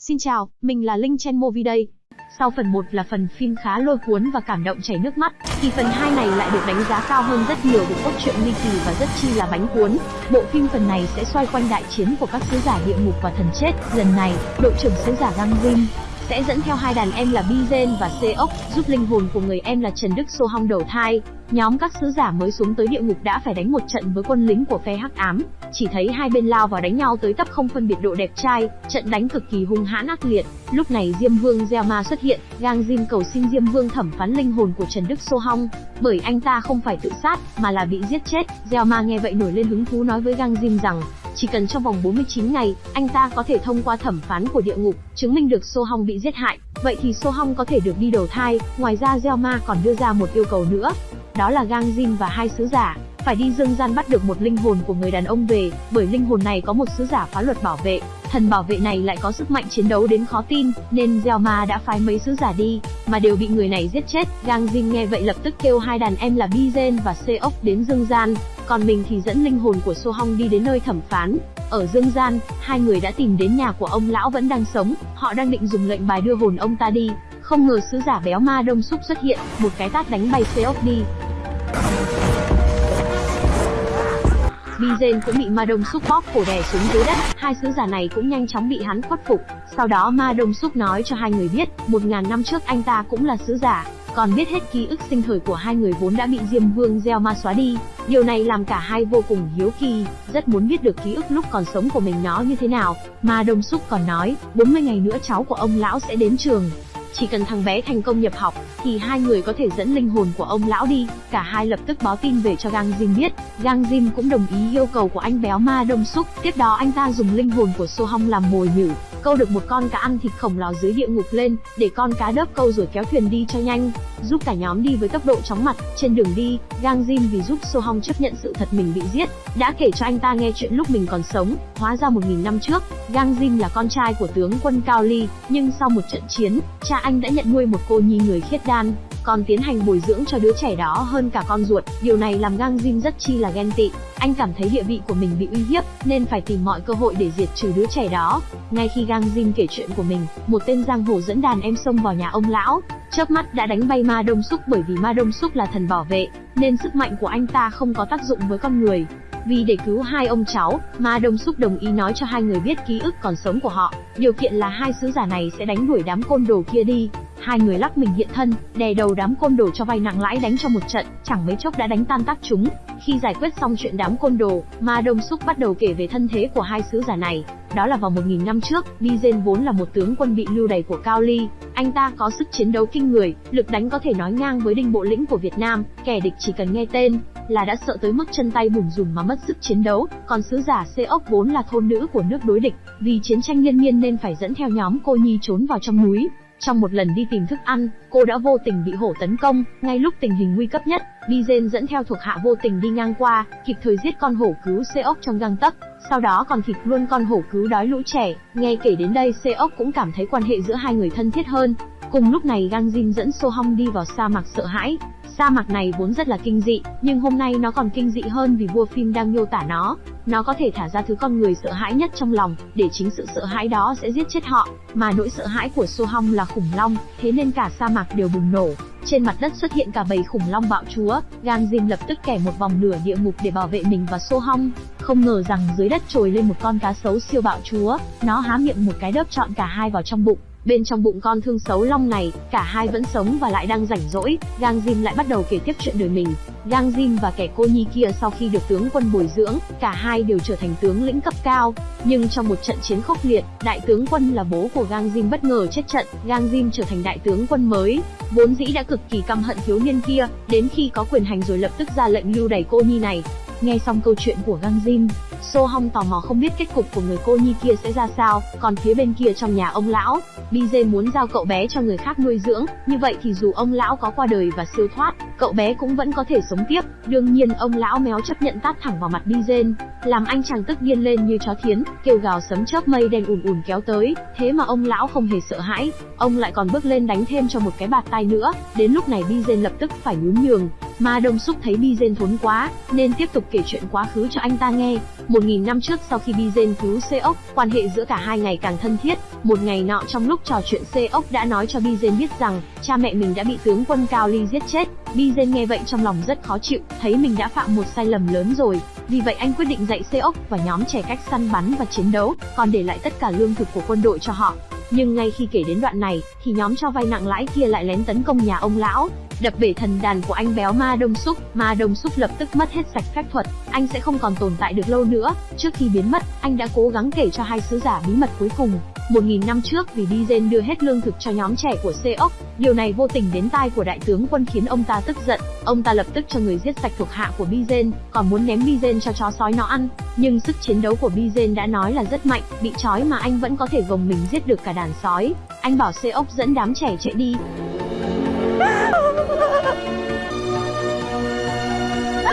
Xin chào, mình là Linh Chen Movie đây. Sau phần 1 là phần phim khá lôi cuốn và cảm động chảy nước mắt, thì phần 2 này lại được đánh giá cao hơn rất nhiều về cốt truyện ly kỳ và rất chi là bánh cuốn. Bộ phim phần này sẽ xoay quanh đại chiến của các sứ giả địa ngục và thần chết. Lần này, đội trưởng sứ giả Gang Vinh sẽ dẫn theo hai đàn em là Bizen và Seok, giúp linh hồn của người em là Trần Đức Sô Hong đầu thai. Nhóm các sứ giả mới xuống tới địa ngục đã phải đánh một trận với quân lính của phe Hắc Ám, chỉ thấy hai bên lao vào đánh nhau tới tấp không phân biệt độ đẹp trai, trận đánh cực kỳ hung hãn ác liệt. Lúc này Diêm Vương Gieo Ma xuất hiện, Gang Jin cầu xin Diêm Vương thẩm phán linh hồn của Trần Đức Sô Hong, bởi anh ta không phải tự sát, mà là bị giết chết. Gieo Ma nghe vậy nổi lên hứng thú nói với Gang Jin rằng, chỉ cần trong vòng 49 ngày, anh ta có thể thông qua thẩm phán của địa ngục, chứng minh được Sô Hong bị giết hại. Vậy thì Sô Hong có thể được đi đầu thai, ngoài ra Gieo Ma còn đưa ra một yêu cầu nữa, đó là Gang Jin và hai sứ giả phải đi dương gian bắt được một linh hồn của người đàn ông về, bởi linh hồn này có một sứ giả phá luật bảo vệ, thần bảo vệ này lại có sức mạnh chiến đấu đến khó tin, nên Gieo Ma đã phái mấy sứ giả đi, mà đều bị người này giết chết. Gang Jin nghe vậy lập tức kêu hai đàn em là Bizen và Seok đến dương gian, còn mình thì dẫn linh hồn của So Hong đi đến nơi thẩm phán. Ở dương gian, hai người đã tìm đến nhà của ông lão vẫn đang sống, họ đang định dùng lệnh bài đưa hồn ông ta đi, không ngờ sứ giả béo ma đông xúc xuất hiện, một cái tát đánh bay Seok đi. Bizen cũng bị Ma Đông Súc bóp cổ đè xuống dưới đất, hai sứ giả này cũng nhanh chóng bị hắn khuất phục. Sau đó Ma Đông Súc nói cho hai người biết, một ngàn năm trước anh ta cũng là sứ giả, còn biết hết ký ức sinh thời của hai người vốn đã bị Diêm Vương gieo ma xóa đi. Điều này làm cả hai vô cùng hiếu kỳ, rất muốn biết được ký ức lúc còn sống của mình nó như thế nào. mà Đông xúc còn nói, 40 ngày nữa cháu của ông lão sẽ đến trường, chỉ cần thằng bé thành công nhập học, thì hai người có thể dẫn linh hồn của ông lão đi. Cả hai lập tức báo tin về cho Gang Jim biết. Gang Jim cũng đồng ý yêu cầu của anh béo ma đông xúc. Tiếp đó anh ta dùng linh hồn của So Hong làm mồi nhử, câu được một con cá ăn thịt khổng lồ dưới địa ngục lên, để con cá đớp câu rồi kéo thuyền đi cho nhanh, giúp cả nhóm đi với tốc độ chóng mặt. Trên đường đi, Gang Jin vì giúp So Hong chấp nhận sự thật mình bị giết, đã kể cho anh ta nghe chuyện lúc mình còn sống. Hóa ra một nghìn năm trước, Gang Jin là con trai của tướng quân Cao Ly, nhưng sau một trận chiến, cha anh đã nhận nuôi một cô nhi người khiết đan, còn tiến hành bồi dưỡng cho đứa trẻ đó hơn cả con ruột. Điều này làm Gang Jin rất chi là ghen tị. Anh cảm thấy địa vị của mình bị uy hiếp, nên phải tìm mọi cơ hội để diệt trừ đứa trẻ đó. Ngay khi Gang Jin kể chuyện của mình, một tên giang hồ dẫn đàn em xông vào nhà ông lão, chớp mắt đã đánh bay ma đông súc bởi vì ma đông súc là thần bảo vệ, nên sức mạnh của anh ta không có tác dụng với con người. Vì để cứu hai ông cháu, Ma Đông Súc đồng ý nói cho hai người biết ký ức còn sống của họ, điều kiện là hai sứ giả này sẽ đánh đuổi đám côn đồ kia đi. Hai người lắc mình hiện thân, đè đầu đám côn đồ cho vay nặng lãi đánh cho một trận, chẳng mấy chốc đã đánh tan tác chúng. Khi giải quyết xong chuyện đám côn đồ, Ma Đông xúc bắt đầu kể về thân thế của hai sứ giả này. Đó là vào 1000 năm trước, Bizen vốn là một tướng quân bị lưu đày của Cao Ly. Anh ta có sức chiến đấu kinh người, lực đánh có thể nói ngang với đinh bộ lĩnh của Việt Nam, kẻ địch chỉ cần nghe tên là đã sợ tới mức chân tay bùn rùn mà mất sức chiến đấu. Còn sứ giả Seok vốn là thôn nữ của nước đối địch, vì chiến tranh liên miên nên phải dẫn theo nhóm cô nhi trốn vào trong núi. Trong một lần đi tìm thức ăn, cô đã vô tình bị hổ tấn công, ngay lúc tình hình nguy cấp nhất, Bizen dẫn theo thuộc hạ vô tình đi ngang qua, kịp thời giết con hổ cứu Seok trong gang tấc, sau đó còn thịt luôn con hổ cứu đói lũ trẻ. Nghe kể đến đây Seok cũng cảm thấy quan hệ giữa hai người thân thiết hơn. Cùng lúc này Gang Jin dẫn So Hong đi vào sa mạc sợ hãi, Sa mạc này vốn rất là kinh dị, nhưng hôm nay nó còn kinh dị hơn vì vua phim đang miêu tả nó. Nó có thể thả ra thứ con người sợ hãi nhất trong lòng, để chính sự sợ hãi đó sẽ giết chết họ. Mà nỗi sợ hãi của So Hong là khủng long, thế nên cả sa mạc đều bùng nổ. Trên mặt đất xuất hiện cả bầy khủng long bạo chúa, Gang Jin lập tức kẻ một vòng nửa địa ngục để bảo vệ mình và So Hong. Không ngờ rằng dưới đất trồi lên một con cá sấu siêu bạo chúa, nó há miệng một cái đớp trọn cả hai vào trong bụng. Bên trong bụng con thương xấu long này, cả hai vẫn sống và lại đang rảnh rỗi, Gang Jim lại bắt đầu kể tiếp chuyện đời mình. Gang Jim và kẻ cô nhi kia sau khi được tướng quân bồi dưỡng, cả hai đều trở thành tướng lĩnh cấp cao. Nhưng trong một trận chiến khốc liệt, đại tướng quân là bố của Gang Jim bất ngờ chết trận, Gang Jim trở thành đại tướng quân mới. Vốn dĩ đã cực kỳ căm hận thiếu niên kia, đến khi có quyền hành rồi lập tức ra lệnh lưu đày cô nhi này. Nghe xong câu chuyện của Gang Jim, So Hong tò mò không biết kết cục của người cô nhi kia sẽ ra sao, còn phía bên kia trong nhà ông lão, BJ muốn giao cậu bé cho người khác nuôi dưỡng, như vậy thì dù ông lão có qua đời và siêu thoát, cậu bé cũng vẫn có thể sống tiếp. Đương nhiên ông lão méo chấp nhận tát thẳng vào mặt BJ, làm anh chàng tức điên lên như chó thiến, kêu gào sấm chớp mây đen ùn ùn kéo tới, thế mà ông lão không hề sợ hãi, ông lại còn bước lên đánh thêm cho một cái bạt tay nữa, đến lúc này BJ lập tức phải nhún nhường, Ma Đông Súc thấy Bizen thốn quá, nên tiếp tục kể chuyện quá khứ cho anh ta nghe. Một nghìn năm trước sau khi Bizen cứu Seok, quan hệ giữa cả hai ngày càng thân thiết. Một ngày nọ trong lúc trò chuyện Seok đã nói cho Bizen biết rằng cha mẹ mình đã bị tướng quân Cao Ly giết chết. Bizen nghe vậy trong lòng rất khó chịu, thấy mình đã phạm một sai lầm lớn rồi. Vì vậy anh quyết định dạy Seok và nhóm trẻ cách săn bắn và chiến đấu, còn để lại tất cả lương thực của quân đội cho họ. Nhưng ngay khi kể đến đoạn này, thì nhóm cho vay nặng lãi kia lại lén tấn công nhà ông lão, đập bể thần đàn của anh béo Ma Đông Súc. Ma Đông Súc lập tức mất hết sạch phép thuật, anh sẽ không còn tồn tại được lâu nữa. Trước khi biến mất, anh đã cố gắng kể cho hai sứ giả bí mật cuối cùng. Một nghìn năm trước vì Dizen đưa hết lương thực cho nhóm trẻ của Seok, điều này vô tình đến tai của đại tướng quân khiến ông ta tức giận. Ông ta lập tức cho người giết sạch thuộc hạ của Bizen, còn muốn ném Bizen cho chó sói nó ăn. Nhưng sức chiến đấu của Bizen đã nói là rất mạnh, bị trói mà anh vẫn có thể gồng mình giết được cả đàn sói. Anh bảo Seok dẫn đám trẻ chạy đi.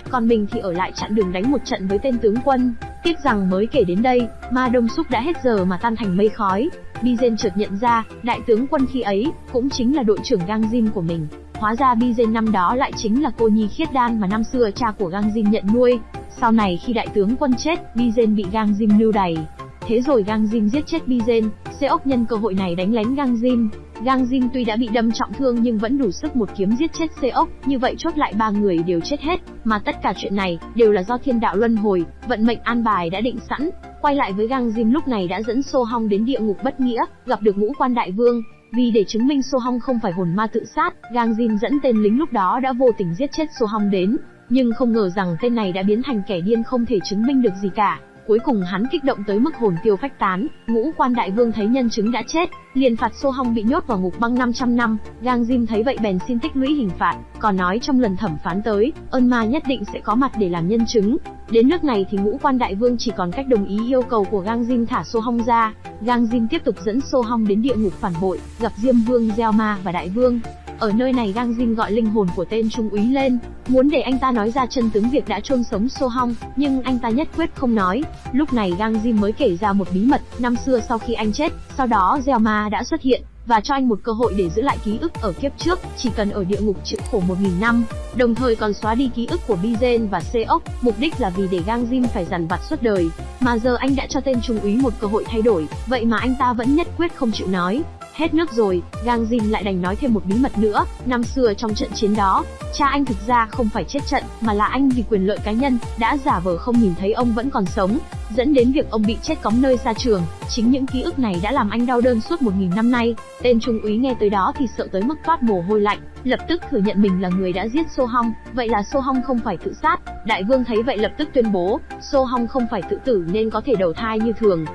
Còn mình thì ở lại chặn đường đánh một trận với tên tướng quân. Tiếc rằng mới kể đến đây, Ma Đông Súc đã hết giờ mà tan thành mây khói. Bizen chợt nhận ra, đại tướng quân khi ấy, cũng chính là đội trưởng Gang Jin của mình. Hóa ra Bizen năm đó lại chính là cô nhi khiết đan mà năm xưa cha của Gang Jin nhận nuôi. Sau này khi đại tướng quân chết, Bizen bị Gang Jin lưu đày. Thế rồi Gang Jin giết chết Bizen, Seok nhân cơ hội này đánh lén Gang Jin. Gang Jin tuy đã bị đâm trọng thương nhưng vẫn đủ sức một kiếm giết chết Seok, như vậy chốt lại ba người đều chết hết, mà tất cả chuyện này đều là do thiên đạo luân hồi, vận mệnh an bài đã định sẵn. Quay lại với Gang Jin lúc này đã dẫn So Hong đến địa ngục bất nghĩa, gặp được ngũ quan đại vương, vì để chứng minh So Hong không phải hồn ma tự sát, Gang Jin dẫn tên lính lúc đó đã vô tình giết chết So Hong đến, nhưng không ngờ rằng tên này đã biến thành kẻ điên không thể chứng minh được gì cả. Cuối cùng hắn kích động tới mức hồn tiêu phách tán, ngũ quan đại vương thấy nhân chứng đã chết, liền phạt Sô Hong bị nhốt vào ngục băng 500 năm. Gang Jim thấy vậy bèn xin tích lũy hình phạt, còn nói trong lần thẩm phán tới, ơn ma nhất định sẽ có mặt để làm nhân chứng. Đến nước này thì ngũ quan đại vương chỉ còn cách đồng ý yêu cầu của Gang Jim thả Sô Hong ra. Gang Jim tiếp tục dẫn Sô Hong đến địa ngục phản bội, gặp Diêm Vương Gieo Ma và Đại Vương. Ở nơi này Gang Jin gọi linh hồn của tên trung úy lên, muốn để anh ta nói ra chân tướng việc đã chôn sống So Hong, nhưng anh ta nhất quyết không nói. Lúc này Gang Jin mới kể ra một bí mật, năm xưa sau khi anh chết, sau đó Gieo Ma đã xuất hiện, và cho anh một cơ hội để giữ lại ký ức ở kiếp trước, chỉ cần ở địa ngục chịu khổ 1000 năm, đồng thời còn xóa đi ký ức của Bizen và Seok, mục đích là vì để Gang Jin phải dằn vặt suốt đời. Mà giờ anh đã cho tên trung úy một cơ hội thay đổi, vậy mà anh ta vẫn nhất quyết không chịu nói. Hết nước rồi, Gang Jin lại đành nói thêm một bí mật nữa, năm xưa trong trận chiến đó, cha anh thực ra không phải chết trận, mà là anh vì quyền lợi cá nhân, đã giả vờ không nhìn thấy ông vẫn còn sống, dẫn đến việc ông bị chết cóng nơi xa trường. Chính những ký ức này đã làm anh đau đơn suốt một nghìn năm nay. Tên trung úy nghe tới đó thì sợ tới mức toát mồ hôi lạnh, lập tức thừa nhận mình là người đã giết So Hong, vậy là So Hong không phải tự sát. Đại vương thấy vậy lập tức tuyên bố, So Hong không phải tự tử nên có thể đầu thai như thường.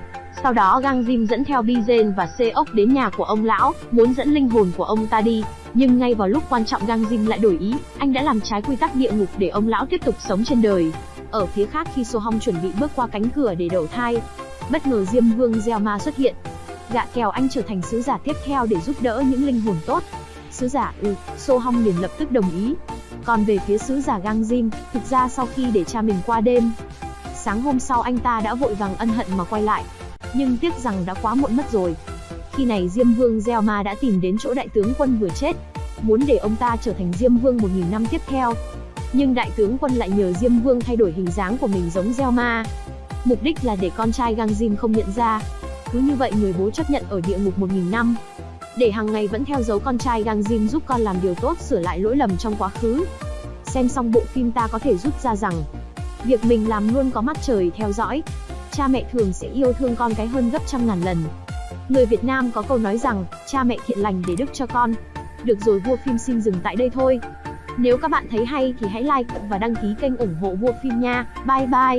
Sau đó Gang Jim dẫn theo Bizen và Seok đến nhà của ông lão, muốn dẫn linh hồn của ông ta đi. Nhưng ngay vào lúc quan trọng Gang Jim lại đổi ý, anh đã làm trái quy tắc địa ngục để ông lão tiếp tục sống trên đời. Ở phía khác khi So Hong chuẩn bị bước qua cánh cửa để đầu thai, bất ngờ Diêm Vương Gieo Ma xuất hiện. Gạ kèo anh trở thành sứ giả tiếp theo để giúp đỡ những linh hồn tốt. Sứ giả ừ, So Hong liền lập tức đồng ý. Còn về phía sứ giả Gang Jim, thực ra sau khi để cha mình qua đêm, sáng hôm sau anh ta đã vội vàng ân hận mà quay lại, nhưng tiếc rằng đã quá muộn mất rồi. Khi này Diêm Vương Gieo Ma đã tìm đến chỗ đại tướng quân vừa chết, muốn để ông ta trở thành Diêm Vương 1000 năm tiếp theo. Nhưng đại tướng quân lại nhờ Diêm Vương thay đổi hình dáng của mình giống Gieo Ma. Mục đích là để con trai Gang Jim không nhận ra. Cứ như vậy người bố chấp nhận ở địa ngục 1000 năm. Để hàng ngày vẫn theo dấu con trai Gang Jim giúp con làm điều tốt sửa lại lỗi lầm trong quá khứ. Xem xong bộ phim ta có thể rút ra rằng, việc mình làm luôn có mắt trời theo dõi, cha mẹ thường sẽ yêu thương con cái hơn gấp trăm ngàn lần. Người Việt Nam có câu nói rằng, cha mẹ thiện lành để đức cho con. Được rồi vua phim xin dừng tại đây thôi. Nếu các bạn thấy hay thì hãy like và đăng ký kênh ủng hộ vua phim nha. Bye bye.